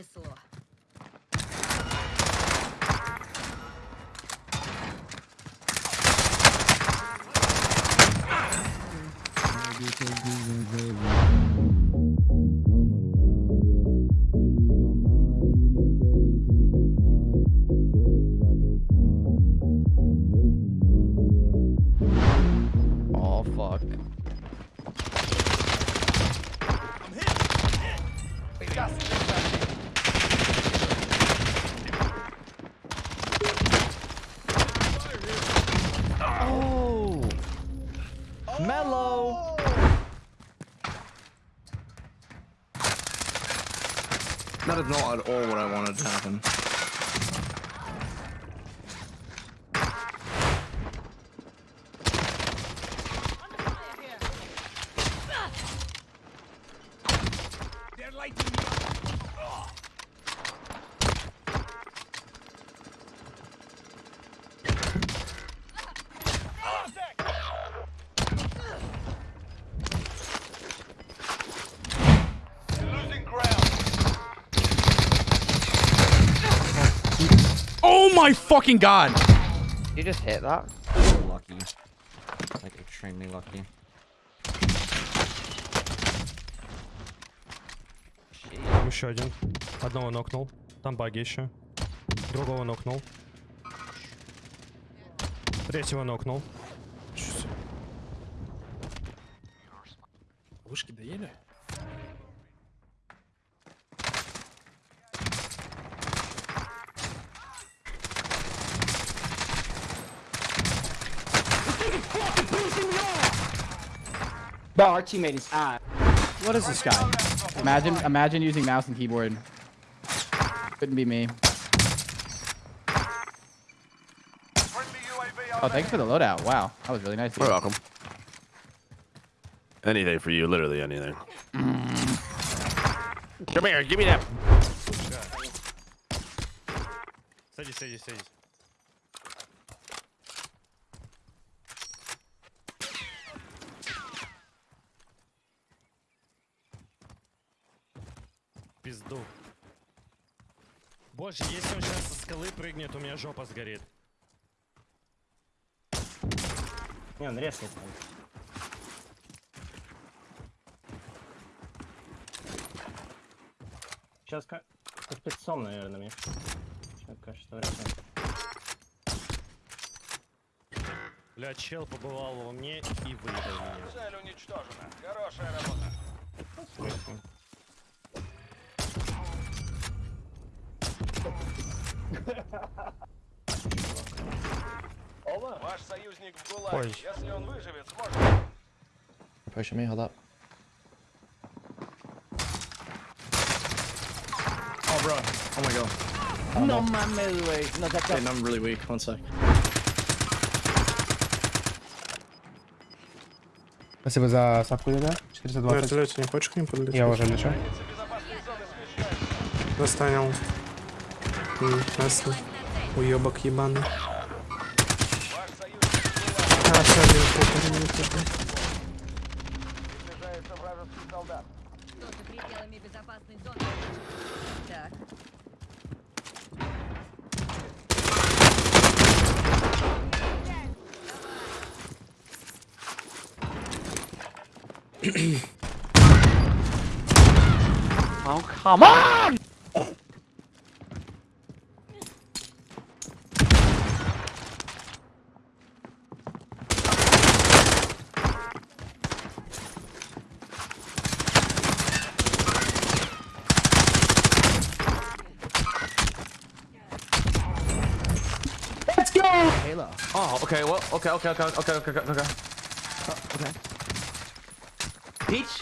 пронесло. Oh That is not at all what I wanted to happen. Oh my fucking god! You just hit that? Lucky. Like extremely lucky. Еще один. Одного нокнул. Там баги еще. Другого нокнул. Третьего нокнул. Вышки доели? Bro, our teammate is ah. What is this guy? Imagine, imagine using mouse and keyboard. Couldn't be me. Oh, thanks for the loadout. Wow, that was really nice. You're dude. welcome. Anything for you, literally anything. Come here, give me that. Садись, садись, садись. Пизду. Боже, если он сейчас со скалы прыгнет, у меня жопа сгорит. Не, он резнет. Сейчас как... Спецом, наверное, мне. Сейчас кажется, вряд ли. Бля, чел побывал во мне и выебал меня. Цель уничтожена. Хорошая работа. Слышно. Ваш союзник в ГУЛАГе. Ой. Если он выживет, сможет... Pushing me, hold up. Oh, bro. Oh my god. No, man, wait. No, that's Wait, I'm really weak. One sec. Спасибо за сапку, да? 420. Вертолете не хочешь к ним подлететь? Я уже лечу. Достанем. Ясно. Уебок ебаный. Ваш союзник в ГУЛАГе. Приближается вражеский солдат. Кто за пределами безопасной зоны? Так, Oh, come on! Go! Oh, okay, well, okay, okay, okay, okay, okay, okay, okay. Oh, okay. Peach?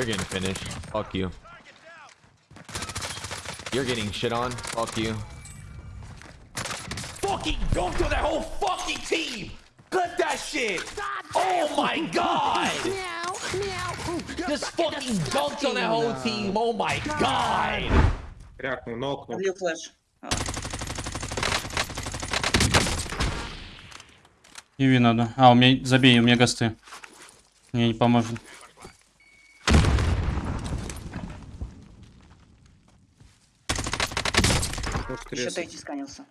You're getting finished. Fuck you. You're getting shit on. Fuck you. Fucking dunked on that whole fucking team. Clip that shit. Oh my god. Just fucking dunked on that whole team. Oh my god. Крякнув, нокнув. Влил флеш. Иви надо. А, у меня забей, у меня гасты. Мне не поможет. Еще третий сканился.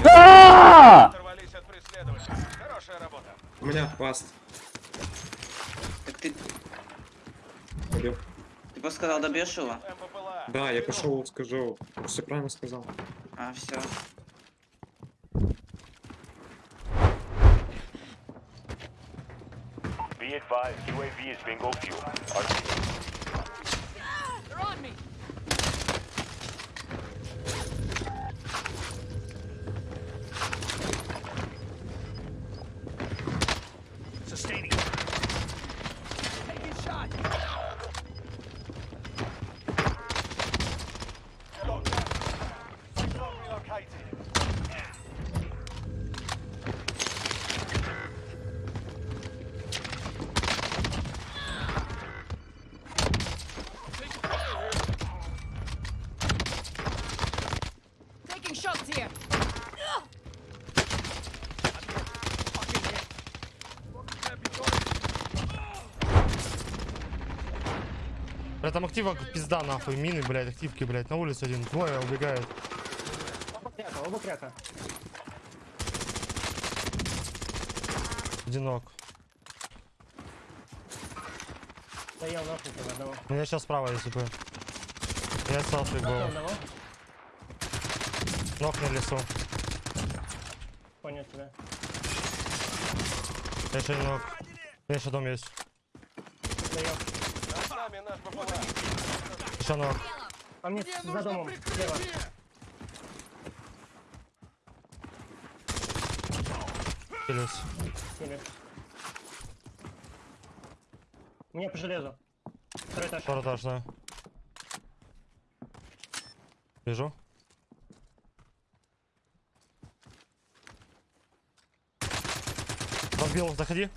Оторвались от преследователя. Хорошая работа. У меня паст. Так ты, Убил. ты просто сказал, добьешь его? Да, я пошел, скажу. Все правильно сказал. А, все. Be advised, UAV is bingo fuel. They're on me. Бля, там актива пизда нахуй. Мины, блядь, активки, блядь. На улице один. Двое убегают. Оба кряка, оба кряка. Одинок. Стоял нахуй тебе одного. У меня сейчас справа, если бы. Я Нокнул был. Ног на лесу. Понял тебя. Я еще ног. У меня еще дом есть. Стоял. Над нами наш БПЛА. Еще ног. А мне за домом. Слева. У меня по железу. Второй этаж. Второй этаж, да. Вижу. Разбил, заходи.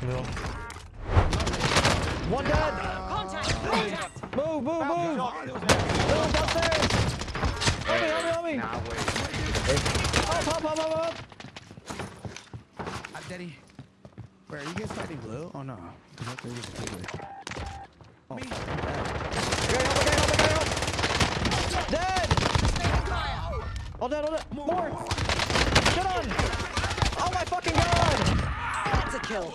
Убил. Move upstairs. Help me, help me, help me. Up, up, up, up, up. Daddy. Where are you guys fighting blue? Oh no. Oh. Okay, help, okay, help, okay, help. Dead. All dead, all dead. More. Shut on. Oh my fucking god. That's a kill.